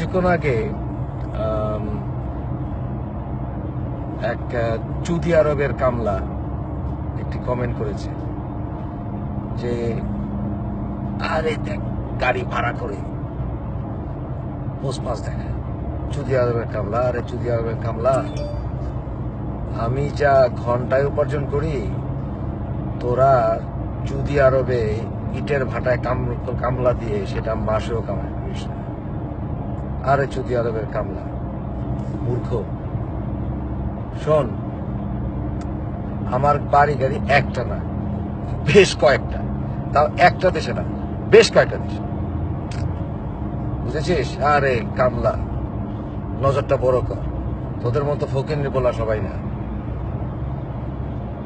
কিছুক্ষণ আগে এক চুদি আরবের কামলা একটি কমেন্ট করেছে যে, আরে দেখ, গাড়ি ভাড়া করে পোস্ট পাস দেখায় চুদি আরবের কামলা, আরে চুদি আরবের কামলা, আমি যা ঘন্টায় উপার্জন করি, তোরা চুদি আরবে ইটের ভাটায় কাম- কামলা দিয়ে সেটা মাসেও করিস না। আরে চুদি আরবের কামলা, মূর্খ। শোন, আমার বাড়ি গাড়ি একটা না, বেশ কয়েকটা। তাও একটা দেশে না, বেশ কয়েকটা দেশে। বুঝেছিস? আরে কামলা, নজরটা বড় কর। তোদের মতো ফকির বলা সবাই না।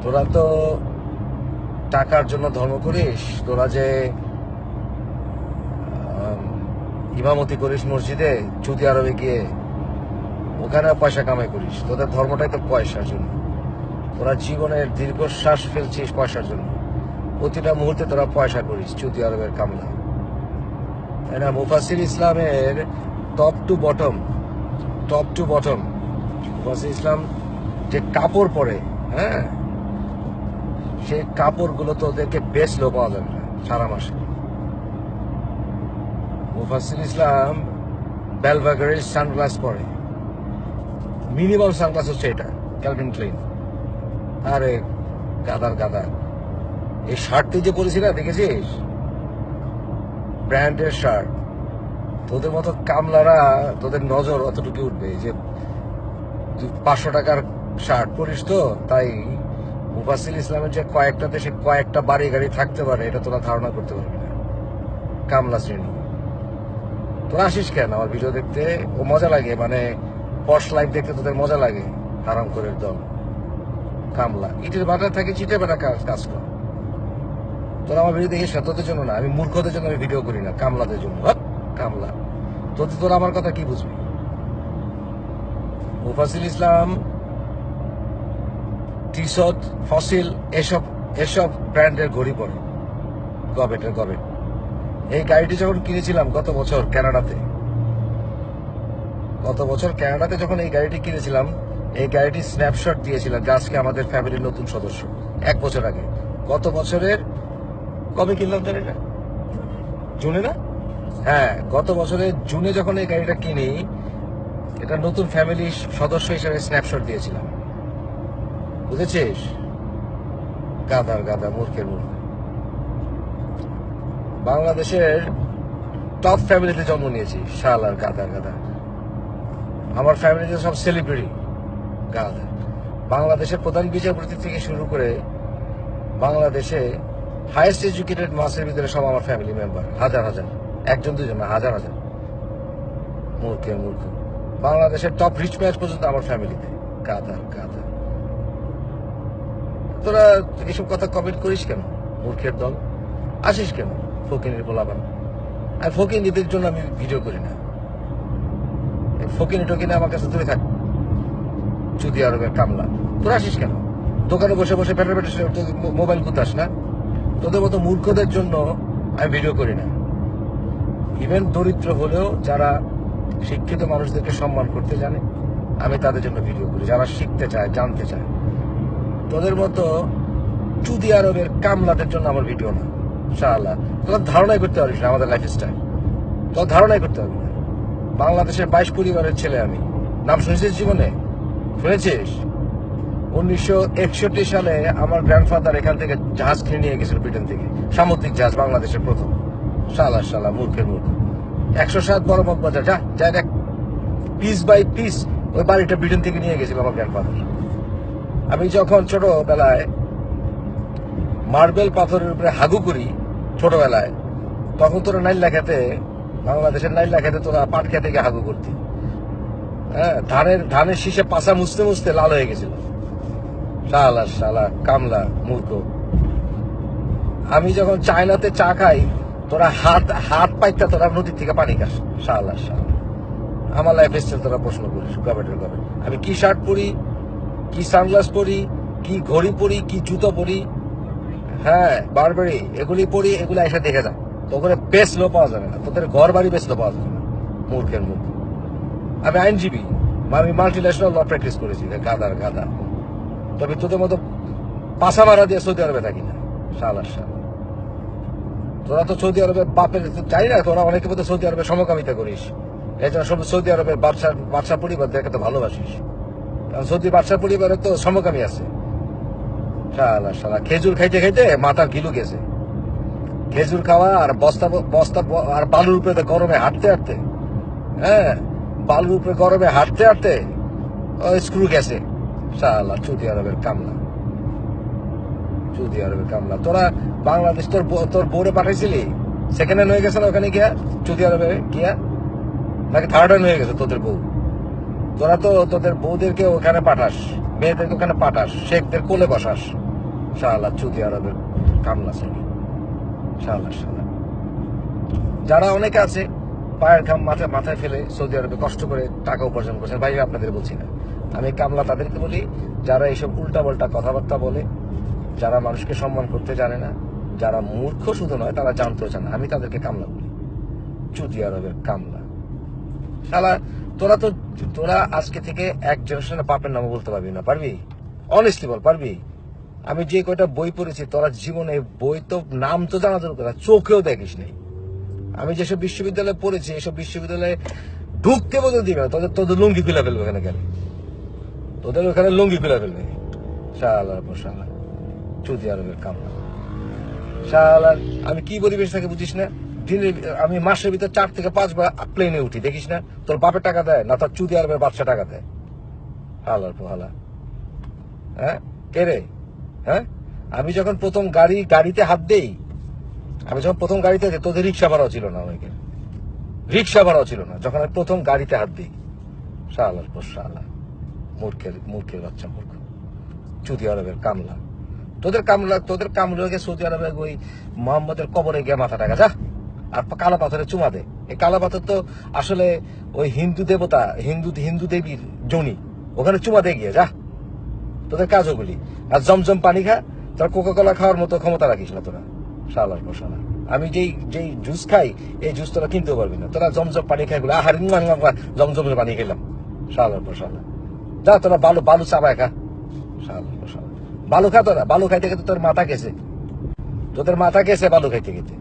তোরা তো টাকার জন্য ধর্ম করিস, তোরা যে ইমামতি করিস মসজিদে চুতি আরবে গিয়ে ওখানে পয়সা কামাই করিস। তোদের ধর্মটাই তো পয়সার জন্য। তোরা জীবনের দীর্ঘশ্বাস ফেলছিস পয়সার জন্য। প্রতিটা মুহূর্তে তোরা পয়সা করিস চুতি আরবের কামলা তাই না মুফাসির ইসলামের top to bottom top to bottom Mufassir Islam যে কাপড় পরে হ্যাঁ সেই কাপড়গুলো তো ওদেরকে বেচলেও পাওয়া যাবে না সারা মাসে। মুফাসির ইসলাম বেলভাগারের সানগ্লাস পরে। মিনিমাম সানগ্লাস হচ্ছে এটা ক্যালভিন ক্লিন আরে, গাদার গাদা এই শার্ট তুই যে পরেছি না, দেখেছিস? ব্র্যান্ডের শার্ট তোদের মতো কামলারা, তোদের নজর অতটুকু উঠবে যে পাঁচশো টাকার শার্ট পরিস তো, তাই মুফাসিল ইসলামের যে কয়েকটা দেশে কয়েকটা বাড়ি গাড়ি থাকতে পারে, এটা তোরা ধারণা করতে পারবি না। কামলা শ্রেণি। তোরা আসিস কেন? আমার ভিডিও দেখতে? ও মজা লাগে মানে পশ লাইফ দেখতে তোদের মজা লাগে আরাম করে দল কামলা। ইটের বাটা থাকে চিটে বাটা কাজ কাজ কর। তোরা আমার ভিডিও দেখিস না তোদের জন্য না আমি মূর্খদের জন্য আমি ভিডিও করি না কামলাদের জন্য। হাট, কামলা। তোদের তোরা আমার কথা কি বুঝবি? মুফাসিল ইসলাম টিশর্ট ফসিল এসব এসব ব্র্যান্ডের ঘড়ি পরে। গবেটের গবেট। এই গাড়িটি যখন কিনেছিলাম গত বছর কানাডাতে গত বছর কানাডাতে যখন এই গাড়িটি কিনেছিলাম, এই গাড়িটি স্ন্যাপশট দিয়েছিলাম যে আজকে আমাদের ফ্যামিলির নতুন সদস্য, এক বছর আগে। গত বছরের, কবে কিনলাম জানি না জুনে না? হ্যাঁ গত বছরে জুনে যখন এই গাড়িটা কিনি, এটা নতুন ফ্যামিলি সদস্য হিসেবে স্ন্যাপশট দিয়েছিলাম। বুঝেছিস? গাদার গাদা মূর্খের মূর্খ। বাংলাদেশের টপ ফ্যামিলিতে জন্ম নিয়েছি, শাল আর গাদা গাদা আমার ফ্যামিলিতে সব সেলিব্রিটি গাদা বাংলাদেশের প্রধান বিচারপতি থেকে শুরু করে বাংলাদেশে হায়েস্ট এডুকেটেড মাসের ভিতরে সব আমার ফ্যামিলি মেম্বার হাজার হাজার। একজন, দুজন না, হাজার হাজার। মূর্খের মূর্খ। বাংলাদেশের টপ রিচ ম্যাচ পর্যন্ত আমার ফ্যামিলিতে গাদা গাদা তোরা এসব কথা কমেন্ট করিস কেন, মূর্খের দল? আসিস কেন? ফকিনের বলাবান আর ফকিনীদের জন্য আমি ভিডিও করি না। ফকিনি টকিনি আমার কাছে দূরে থাক। চুদি আরবের কামলা তোরা আসিস কেন? দোকানে বসে বসে পেটে পেটে মোবাইল গুতাস না? তোদের মতো মূর্খদের জন্য আমি ভিডিও করি না। ইভেন দরিদ্র হলেও যারা শিক্ষিত মানুষদেরকে সম্মান করতে জানে, আমি তাদের জন্য ভিডিও করি। যারা শিখতে চায়, জানতে চায়। তোদের মতো চুদি আরবের কামলাদের জন্য আমার ভিডিও না। ধারণাই করতে পারিস না আমাদের লাইফ স্টাইল তোর ধারণাই করতে পারবি না। বাংলাদেশের বাইশ পরিবারের ছেলে আমি। নাম শুনেছিস জীবনে? শুনেছিস? উনিশশো একষট্টি সালে আমার গ্র্যান্ডফাদার এখান থেকে জাহাজ কিনে নিয়ে গেছিল ব্রিটেন থেকে। সামুদ্রিক জাহাজ, বাংলাদেশের প্রথম। শালা শালা মূর্খের মূর্খ। একশো সাত বড় মত বাজার যা যা দেখ। পিস বাই পিস ওই বাড়িটা ব্রিটেন থেকে নিয়ে গেছিল আমার গ্র্যান্ডফাদার আমি যখন ছোটবেলায় মার্বেল পাথরের উপরে হাগু করি ছোটবেলায়, তখন তোরা নাইল্লা খেতে, বাংলাদেশের নাইল্লা খেতে তোরা পাট খেতে গিয়ে হাগু করতি। হ্যাঁ ধানের ধানের শীষে পাশা মুছতে মুছতে লাল হয়ে গেছিল। শালা শালা, কামলা, মূর্খ। আমি যখন চায়নাতে চা খাই, তোরা হাত হাত পাইতা তোরা নদীর থেকে পানি খাস। শালা শালা। আমার লাইফ স্টাইল তোরা প্রশ্ন করিস গভর্নমেন্টের গভর্নমেন্ট আমি কি শার্ট পরি, কি সানগ্লাস পরি, কি ঘড়ি পরি, কি জুতো পরি হ্যাঁ বারবারি এগুলি পরি এগুলো এসে দেখে যা। তো ওখানে বেচলেও পাওয়া যাবে না। তোদের ঘর বাড়ি বেচলেও পাওয়া যাবে না, মূর্খের মুখ। আমি আইনজীবী আমি মাল্টি ন্যাশনাল ল প্র্যাকটিস করেছি গাদার গাদা তবে তোদের মতো পাশা মারা দিয়ে সৌদি আরবে থাকি না সালার সাল তোরা তো সৌদি আরবের বাপের চাই না, তোরা অনেকে মতো সৌদি আরবের সমকামিতা করিস। এই জন্য সব সৌদি আরবের বাদশার বাদশা পরিবার দেখে তো ভালোবাসিস। কারণ সৌদি বাদশা পরিবারের তো সমকামী আছে। শালা শালা, খেজুর খাইতে খাইতে মাথার গিলু গেছে। খেজুর খাওয়া আর বস্তা বস্তা আর বালুর উপরে গরমে হাঁটতে হাঁটতে হ্যাঁ বালুর উপরে গরমে হাঁটতে হাঁটতে স্ক্রু গেছে। শালা সৌদি আরবের কামলা। সৌদি আরবের কামলা। তোরা বাংলাদেশ, তোর তোর বোরে পাঠাইছিলি? সেকেন্ড হ্যান্ড হয়ে গেছে না ওখানে গিয়া? সৌদি আরবে গিয়া? নাকি থার্ড হ্যান্ড হয়ে গেছে তোদের বউ? তোরা তো তোদের বউদেরকে ওখানে পাঠাস। মেয়েদেরকে ওখানে পাঠাস, শেখদের কোলে বসাস। শালা সৌদি আরবের কামলা শালা শালা। যারা অনেকে আছে, পায়ের ঘাম মাথায় মাথায় ফেলে সৌদি আরবে কষ্ট করে টাকা উপার্জন করছেন ভাই আপনাদের বলছি না। আমি কামলা তাদেরকে বলি, যারা এইসব উল্টা পাল্টা কথাবার্তা বলে, যারা মানুষকে সম্মান করতে জানে না, যারা মূর্খ শুধু নয়, তারা জানতেও চায় না। আমি তাদেরকে কামলা বলি। চুদি আরবের কামলা। শালা তোরা তো, তোরা আজকে থেকে এক জেনারেশনের পাপের নামও বলতে পারবি না, পারবি? অনেস্টলি বল, পারবি? আমি যে কয়টা বই পড়েছি, তোরা জীবনে বই তো, নাম তো জানা দরকার চোখেও দেখিস নেই। আমি যেসব বিশ্ববিদ্যালয়ে পড়েছি, এসব বিশ্ববিদ্যালয়ে ঢুকতে বলতে দিবে না, তোদের তোদের লুঙ্গি খুলে ফেলবে ওখানে গেলে তোদের ওখানে লুঙ্গি খুলে ফেলবে? শালার চৌদি আরবের কামলা শালার, আমি কি পরিবেশ থাকে বুঝিস না? দিনে, আমি মাসের ভিতরে চার থেকে পাঁচবার প্লেনে উঠি, দেখিস না? তোর বাপের টাকা দেয়, না তোর চুদি আরবের বাচ্চা টাকা দেয়। হালার পর হালা হ্যাঁ? কে রে? হ্যাঁ? আমি যখন প্রথম গাড়ি, গাড়িতে হাত দেই, আমি যখন প্রথম গাড়িতে তোদের রিক্সা ভাড়াও ছিল না অনেকে রিক্সা ভাড়াও ছিল না, যখন আমি প্রথম গাড়িতে হাত দিই। শালার পর শালা মূর্খের মূর্খের বাচ্চা মূর্খ। চুদি আরবের কামলা। তোদের কামলা তোদের কামলা সৌদি আরবে ওই মোহাম্মদের কবরে গিয়ে মাথা টাকা যা। আর কালা পাথরে চুমা দে। এই কালা পাথর তো আসলে ওই হিন্দু দেবতা, হিন্দু হিন্দু দেবীর জনি। ওখানে চুমা দে গিয়ে, যা। তোদের কাজ ওগুলি আর জমজম পানি খা, তোরা কোকা কোলা খাওয়ার মতো ক্ষমতা রাখিস না তোরা। শালার বসালা আমি যেই যেই জুস খাই, এই জুস তোরা কিনতেও পারবি না। তোরা জমজম পানি খাই গুলো আহার জমজমের পানি খেলাম। শালার বসালা যা, তোরা বালু বালু চাবায় খা। শালার বসালা বালু খা তোরা, বালু খাইতে খেতে তোর মাথা গেছে। তোদের মাথা গেছে বালু খাইতে খেতে।